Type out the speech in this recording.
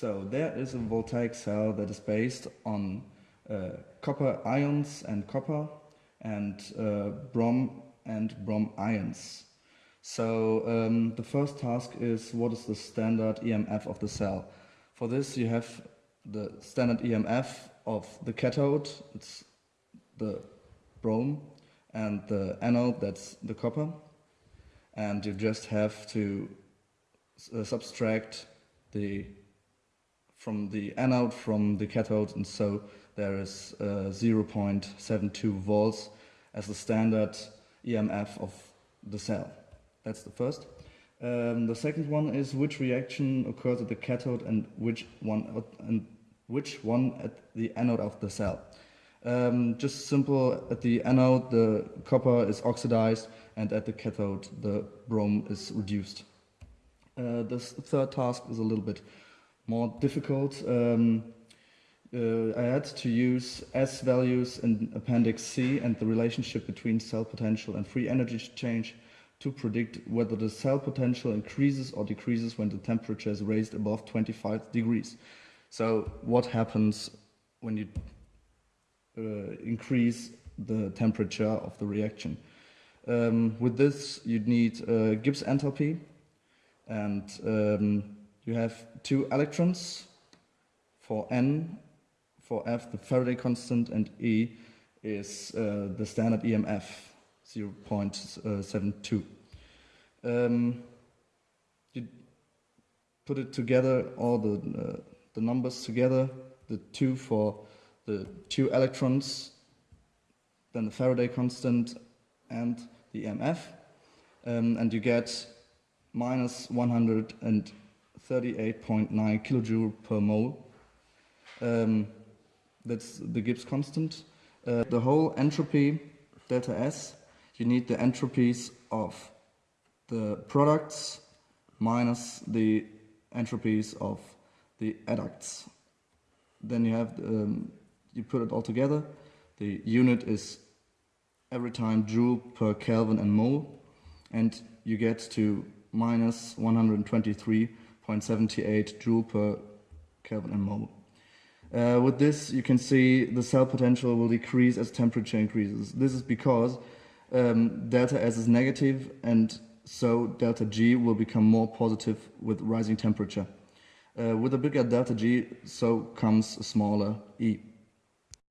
So there is a voltaic cell that is based on uh, copper ions and copper and uh, brom and brom ions. So um, the first task is what is the standard EMF of the cell. For this you have the standard EMF of the cathode, it's the brom, and the anode, that's the copper. And you just have to uh, subtract the from the anode from the cathode and so there is uh, 0.72 volts as the standard EMF of the cell. That's the first. Um, the second one is which reaction occurs at the cathode and which one and which one at the anode of the cell. Um, just simple, at the anode the copper is oxidized and at the cathode the brom is reduced. Uh, the third task is a little bit more difficult. Um, uh, I had to use S values in Appendix C and the relationship between cell potential and free energy change to predict whether the cell potential increases or decreases when the temperature is raised above 25 degrees. So what happens when you uh, increase the temperature of the reaction? Um, with this, you'd need uh, Gibbs enthalpy, and um, you have two electrons for N, for F, the Faraday constant, and E is uh, the standard EMF, 0.72. Um, you put it together, all the, uh, the numbers together, the two for the two electrons, then the Faraday constant and the EMF, um, and you get minus 138.9 kilojoule per mole. Um, that's the Gibbs constant. Uh, the whole entropy, delta S, you need the entropies of the products minus the entropies of the educts. Then you have, um, you put it all together. The unit is every time joule per Kelvin and mole, and you get to minus 123.78 joule per Kelvin and mole. Uh, with this, you can see the cell potential will decrease as temperature increases. This is because um, delta S is negative and so delta G will become more positive with rising temperature. Uh, with a bigger delta G, so comes a smaller E.